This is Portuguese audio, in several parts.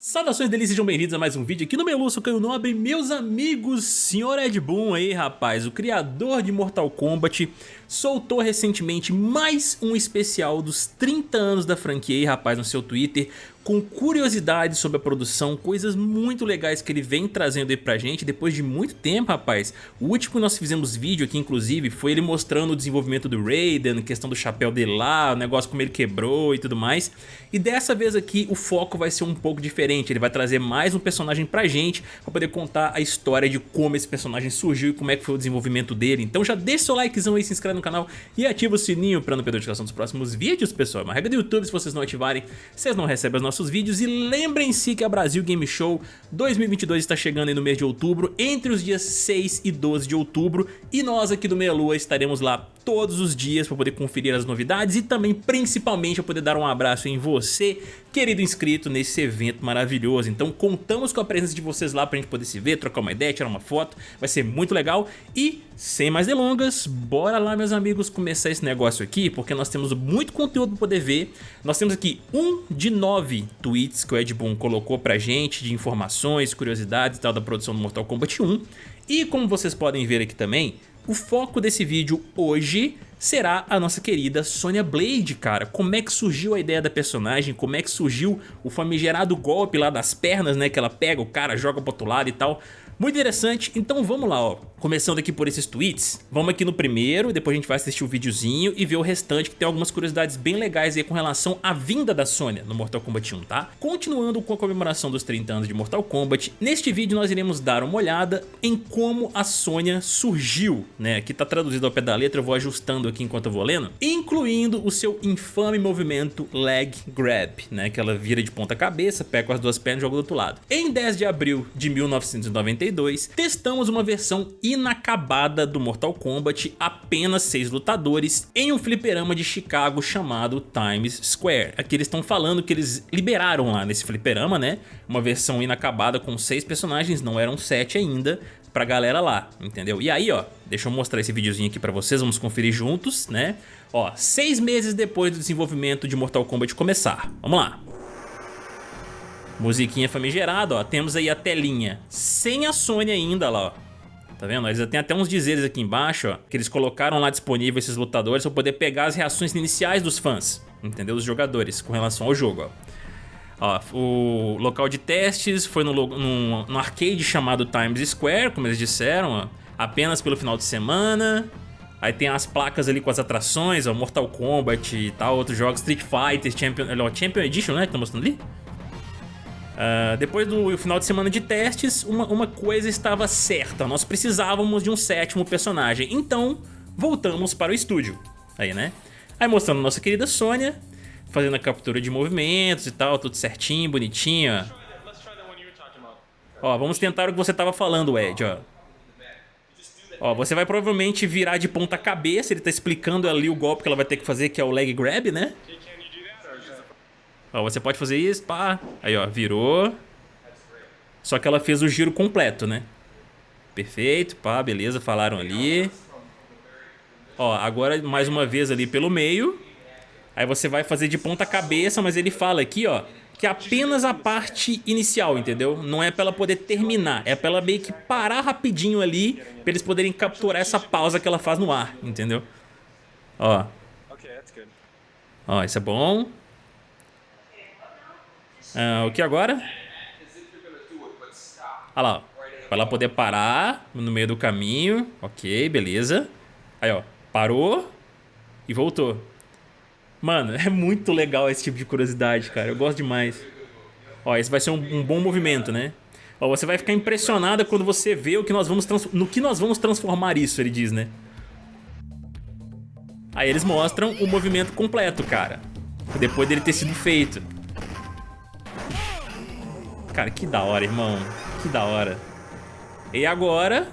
Saudações delícias, sejam bem-vindos a mais um vídeo aqui no Melu, sou Caio Nobre, meus amigos, senhor Ed Boon aí rapaz, o criador de Mortal Kombat, soltou recentemente mais um especial dos 30 anos da franquia aí rapaz no seu Twitter, com curiosidades sobre a produção, coisas muito legais que ele vem trazendo aí pra gente depois de muito tempo, rapaz. O último que nós fizemos vídeo aqui, inclusive, foi ele mostrando o desenvolvimento do Raiden, questão do chapéu dele lá, o negócio como ele quebrou e tudo mais. E dessa vez aqui o foco vai ser um pouco diferente, ele vai trazer mais um personagem pra gente, pra poder contar a história de como esse personagem surgiu e como é que foi o desenvolvimento dele. Então já deixa seu likezão aí, se inscreve no canal e ativa o sininho pra não perder a notificação dos próximos vídeos, pessoal. É uma regra do YouTube, se vocês não ativarem, vocês não recebem as nossas nossos vídeos e lembrem-se que a Brasil Game Show 2022 está chegando aí no mês de outubro, entre os dias 6 e 12 de outubro e nós aqui do Meia Lua estaremos lá todos os dias para poder conferir as novidades e também principalmente para poder dar um abraço em você, querido inscrito, nesse evento maravilhoso. Então contamos com a presença de vocês lá para a gente poder se ver, trocar uma ideia, tirar uma foto, vai ser muito legal e sem mais delongas, bora lá meus amigos começar esse negócio aqui, porque nós temos muito conteúdo para poder ver. Nós temos aqui um de nove tweets que o Ed Boon colocou pra gente de informações, curiosidades e tal da produção do Mortal Kombat 1. E como vocês podem ver aqui também, o foco desse vídeo hoje será a nossa querida Sonya Blade, cara. Como é que surgiu a ideia da personagem, como é que surgiu o famigerado golpe lá das pernas, né, que ela pega o cara, joga pro outro lado e tal. Muito interessante, então vamos lá, ó. Começando aqui por esses tweets, vamos aqui no primeiro, depois a gente vai assistir o videozinho e ver o restante que tem algumas curiosidades bem legais aí com relação à vinda da Sônia no Mortal Kombat 1, tá? Continuando com a comemoração dos 30 anos de Mortal Kombat, neste vídeo nós iremos dar uma olhada em como a Sônia surgiu, né? Aqui tá traduzido ao pé da letra, eu vou ajustando aqui enquanto eu vou lendo, incluindo o seu infame movimento Leg Grab, né? Que ela vira de ponta cabeça, pega com as duas pernas e joga do outro lado. Em 10 de abril de 1992, 2002, testamos uma versão inacabada do Mortal Kombat, apenas 6 lutadores, em um fliperama de Chicago chamado Times Square. Aqui eles estão falando que eles liberaram lá nesse fliperama, né? Uma versão inacabada com 6 personagens, não eram 7 ainda, pra galera lá, entendeu? E aí, ó, deixa eu mostrar esse videozinho aqui pra vocês, vamos conferir juntos, né? Ó, seis meses depois do desenvolvimento de Mortal Kombat começar. Vamos lá. Musiquinha famigerada, ó. Temos aí a telinha sem a Sony ainda lá, ó. Tá vendo? Eles têm até uns dizeres aqui embaixo, ó, que eles colocaram lá disponível esses lutadores para poder pegar as reações iniciais dos fãs, entendeu? Dos jogadores com relação ao jogo, ó. Ó, o local de testes foi no, no, no, arcade chamado Times Square, como eles disseram, ó, apenas pelo final de semana. Aí tem as placas ali com as atrações, ó, Mortal Kombat e tal, outros jogos, Street Fighter, Champion, ó, Champion Edition, né, que tá mostrando ali? Uh, depois do final de semana de testes, uma, uma coisa estava certa, nós precisávamos de um sétimo personagem, então voltamos para o estúdio, aí né? Aí mostrando nossa querida Sônia, fazendo a captura de movimentos e tal, tudo certinho, bonitinho, ó. Vamos tentar o que você estava falando, Ed, ó. Ó, você vai provavelmente virar de ponta cabeça, ele tá explicando ali o golpe que ela vai ter que fazer, que é o leg grab, né? Ó, você pode fazer isso, pá. Aí, ó, virou. Só que ela fez o giro completo, né? Perfeito, pá, beleza, falaram ali. Ó, agora mais uma vez ali pelo meio. Aí você vai fazer de ponta cabeça, mas ele fala aqui, ó, que é apenas a parte inicial, entendeu? Não é pra ela poder terminar, é pra ela meio que parar rapidinho ali, pra eles poderem capturar essa pausa que ela faz no ar, entendeu? Ó. Ó, isso é bom. Ah, o que agora? Olha lá, para ela poder parar no meio do caminho. Ok, beleza. Aí, ó, parou e voltou. Mano, é muito legal esse tipo de curiosidade, cara. Eu gosto demais. Ó, esse vai ser um, um bom movimento, né? Ó, você vai ficar impressionada quando você vê o que nós vamos no que nós vamos transformar isso, ele diz, né? Aí eles mostram o movimento completo, cara. Depois dele ter sido feito. Cara, que da hora, irmão. Que da hora. E agora,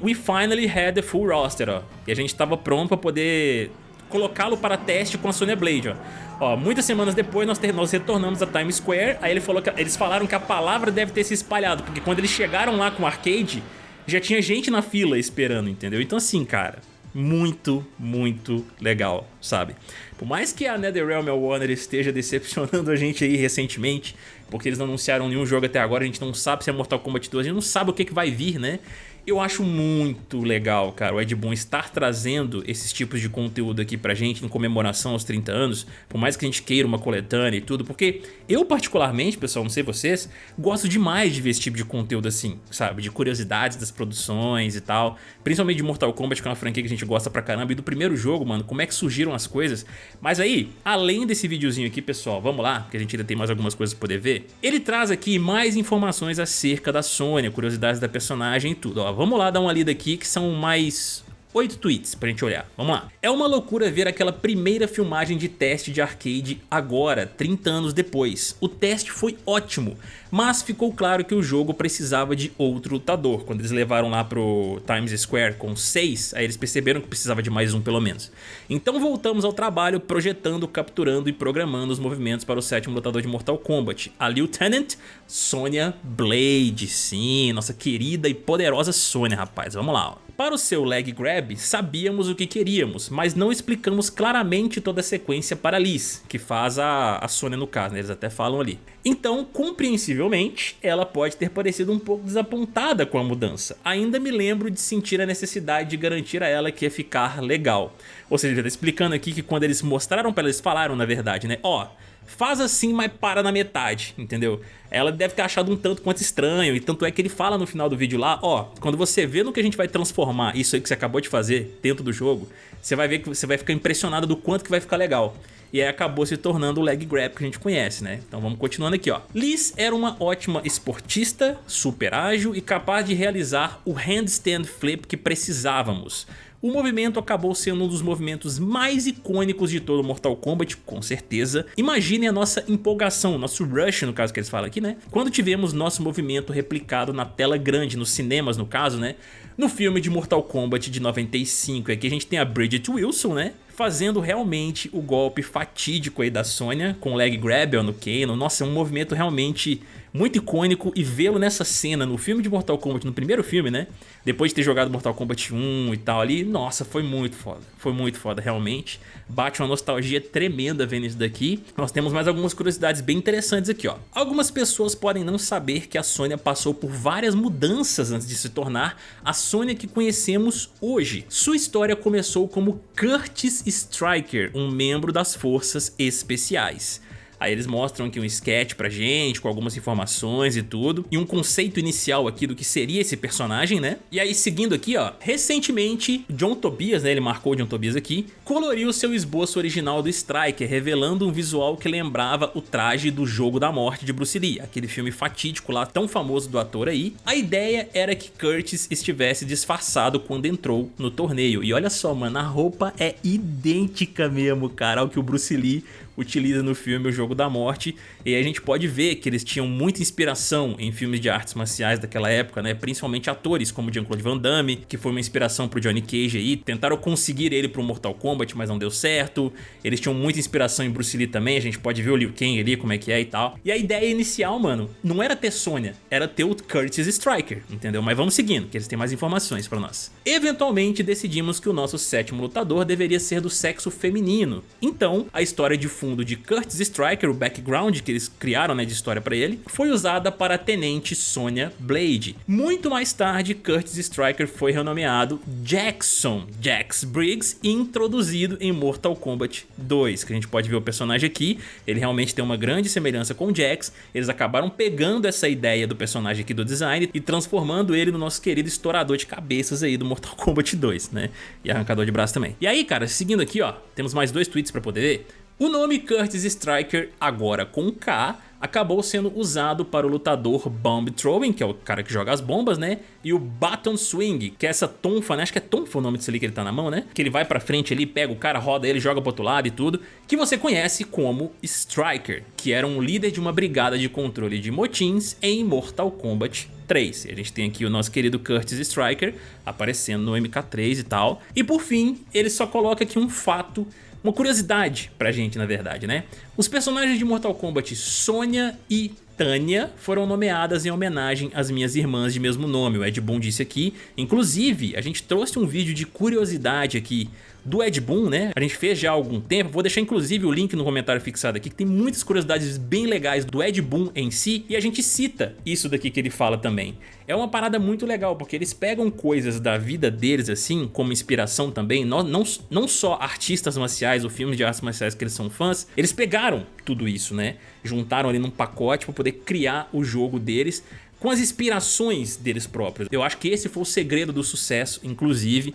we finally had the full roster, ó. E a gente tava pronto pra poder colocá-lo para teste com a Sonya Blade, ó. Ó, muitas semanas depois nós, nós retornamos a Times Square, aí ele falou que, eles falaram que a palavra deve ter se espalhado, porque quando eles chegaram lá com o arcade, já tinha gente na fila esperando, entendeu? Então assim, cara, muito, muito legal, sabe? Por mais que a NetherRealm e a Warner esteja decepcionando a gente aí recentemente, porque eles não anunciaram nenhum jogo até agora, a gente não sabe se é Mortal Kombat 2, a gente não sabe o que, que vai vir, né? Eu acho muito legal, cara, o Ed Boon estar trazendo esses tipos de conteúdo aqui pra gente em comemoração aos 30 anos, por mais que a gente queira uma coletânea e tudo, porque eu particularmente, pessoal, não sei vocês, gosto demais de ver esse tipo de conteúdo assim, sabe, de curiosidades das produções e tal, principalmente de Mortal Kombat, que é uma franquia que a gente gosta pra caramba, e do primeiro jogo, mano, como é que surgiram as coisas. Mas aí, além desse videozinho aqui, pessoal, vamos lá, porque a gente ainda tem mais algumas coisas pra poder ver, ele traz aqui mais informações acerca da Sônia, curiosidades da personagem e tudo, ó vamos lá dar uma lida aqui que são mais oito tweets pra gente olhar. Vamos lá. É uma loucura ver aquela primeira filmagem de teste de arcade agora, 30 anos depois. O teste foi ótimo, mas ficou claro que o jogo precisava de outro lutador. Quando eles levaram lá pro Times Square com 6, aí eles perceberam que precisava de mais um pelo menos. Então voltamos ao trabalho projetando, capturando e programando os movimentos para o sétimo lutador de Mortal Kombat, a Lieutenant Sonya Blade. Sim, nossa querida e poderosa Sonya, rapaz. Vamos lá, ó. Para o seu leg grab, sabíamos o que queríamos, mas não explicamos claramente toda a sequência para Liz, que faz a, a Sônia no caso, né? eles até falam ali. Então, compreensivelmente, ela pode ter parecido um pouco desapontada com a mudança. Ainda me lembro de sentir a necessidade de garantir a ela que ia ficar legal. Ou seja, ele tá explicando aqui que quando eles mostraram para eles falaram na verdade, né? Ó, oh, faz assim, mas para na metade, entendeu? Ela deve ter achado um tanto quanto estranho, e tanto é que ele fala no final do vídeo lá, ó, quando você vê no que a gente vai transformar isso aí que você acabou de fazer dentro do jogo, você vai ver que você vai ficar impressionado do quanto que vai ficar legal. E aí acabou se tornando o leg grab que a gente conhece, né? Então vamos continuando aqui, ó. Liz era uma ótima esportista, super ágil e capaz de realizar o handstand flip que precisávamos. O movimento acabou sendo um dos movimentos mais icônicos de todo Mortal Kombat, com certeza. Imagine a nossa empolgação, nosso rush no caso que eles falam aqui, né? Quando tivemos nosso movimento replicado na tela grande, nos cinemas no caso, né? No filme de Mortal Kombat de 95, aqui a gente tem a Bridget Wilson, né? Fazendo realmente o golpe fatídico aí da Sonya com o leg grab no Kano. Nossa, é um movimento realmente muito icônico e vê-lo nessa cena no filme de Mortal Kombat, no primeiro filme, né? Depois de ter jogado Mortal Kombat 1 e tal ali, nossa, foi muito foda. Foi muito foda, realmente. Bate uma nostalgia tremenda vendo isso daqui. Nós temos mais algumas curiosidades bem interessantes aqui, ó. Algumas pessoas podem não saber que a Sônia passou por várias mudanças antes de se tornar a Sônia que conhecemos hoje. Sua história começou como Curtis Striker, um membro das Forças Especiais. Aí eles mostram aqui um sketch pra gente, com algumas informações e tudo, e um conceito inicial aqui do que seria esse personagem, né? E aí seguindo aqui, ó, recentemente John Tobias, né, ele marcou John Tobias aqui, coloriu seu esboço original do Striker, revelando um visual que lembrava o traje do Jogo da Morte de Bruce Lee, aquele filme fatídico lá, tão famoso do ator aí. A ideia era que Curtis estivesse disfarçado quando entrou no torneio, e olha só, mano, a roupa é idêntica mesmo, cara, ao que o Bruce Lee utiliza no filme O Jogo da Morte e a gente pode ver que eles tinham muita inspiração em filmes de artes marciais daquela época, né? principalmente atores como Jean-Claude Van Damme, que foi uma inspiração pro Johnny Cage aí, tentaram conseguir ele pro Mortal Kombat, mas não deu certo, eles tinham muita inspiração em Bruce Lee também, a gente pode ver o Liu Kang ali, como é que é e tal. E a ideia inicial, mano, não era ter Sonya, era ter o Curtis Striker, entendeu? Mas vamos seguindo, que eles têm mais informações pra nós. Eventualmente decidimos que o nosso sétimo lutador deveria ser do sexo feminino, então a história de fundo de Curtis Striker, o background que eles criaram né, de história para ele, foi usada para a Tenente Sonya Blade. Muito mais tarde, Curtis Striker foi renomeado Jackson Jax Briggs e introduzido em Mortal Kombat 2, que a gente pode ver o personagem aqui, ele realmente tem uma grande semelhança com Jax, eles acabaram pegando essa ideia do personagem aqui do design e transformando ele no nosso querido estourador de cabeças aí do Mortal Kombat 2, né? E arrancador de braço também. E aí, cara, seguindo aqui, ó, temos mais dois tweets para poder ver. O nome Curtis Striker, agora com K, acabou sendo usado para o lutador Bomb Throwing, que é o cara que joga as bombas, né? E o Baton Swing, que é essa tonfa, né? Acho que é tonfa o nome desse ali que ele tá na mão, né? Que ele vai pra frente ali, pega o cara, roda ele, joga pro outro lado e tudo. Que você conhece como Striker, que era um líder de uma brigada de controle de motins em Mortal Kombat 3. A gente tem aqui o nosso querido Curtis Striker aparecendo no MK3 e tal. E por fim, ele só coloca aqui um fato uma curiosidade pra gente, na verdade, né? Os personagens de Mortal Kombat Sonya e Tânia foram nomeadas em homenagem às minhas irmãs de mesmo nome, o Ed Boon disse aqui. Inclusive, a gente trouxe um vídeo de curiosidade aqui do Ed Boon, né? A gente fez já há algum tempo, vou deixar inclusive o link no comentário fixado aqui, que tem muitas curiosidades bem legais do Ed Boon em si, e a gente cita isso daqui que ele fala também. É uma parada muito legal, porque eles pegam coisas da vida deles assim, como inspiração também, não, não, não só artistas marciais ou filmes de artes marciais que eles são fãs, eles pegaram tudo isso, né? Juntaram ali num pacote para poder criar o jogo deles, com as inspirações deles próprios. Eu acho que esse foi o segredo do sucesso, inclusive,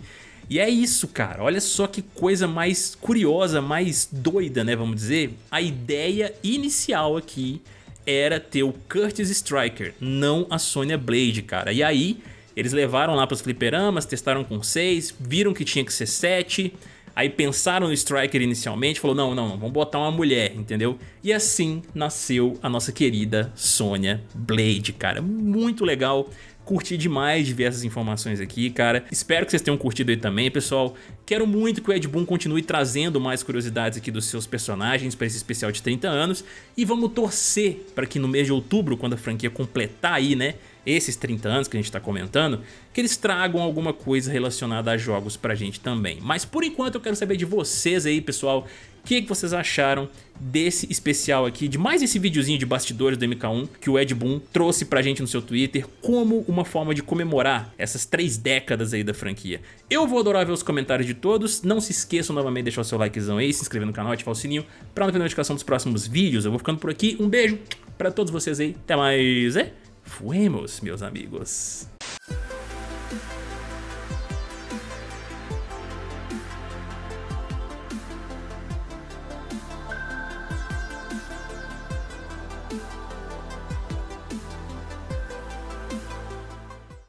e é isso, cara. Olha só que coisa mais curiosa, mais doida, né? Vamos dizer. A ideia inicial aqui era ter o Curtis Striker, não a Sonya Blade, cara. E aí, eles levaram lá para os fliperamas, testaram com 6, viram que tinha que ser 7, aí pensaram no Striker inicialmente, falou, não, não, vamos botar uma mulher, entendeu? E assim nasceu a nossa querida Sonya Blade, cara. Muito legal, Curti demais de ver essas informações aqui, cara. Espero que vocês tenham curtido aí também, pessoal. Quero muito que o Ed Boon continue trazendo mais curiosidades aqui dos seus personagens para esse especial de 30 anos. E vamos torcer para que no mês de outubro, quando a franquia completar aí, né, esses 30 anos que a gente está comentando, que eles tragam alguma coisa relacionada a jogos pra gente também. Mas por enquanto eu quero saber de vocês aí, pessoal, que, que vocês acharam desse especial aqui, de mais esse videozinho de bastidores do MK1 que o Ed Boon trouxe pra gente no seu Twitter como uma forma de comemorar essas três décadas aí da franquia. Eu vou adorar ver os comentários de todos, não se esqueçam novamente de deixar o seu likezão aí, se inscrever no canal, ativar o sininho pra não perder notificação dos próximos vídeos. Eu vou ficando por aqui, um beijo pra todos vocês aí, até mais, é? Fuemos, meus amigos.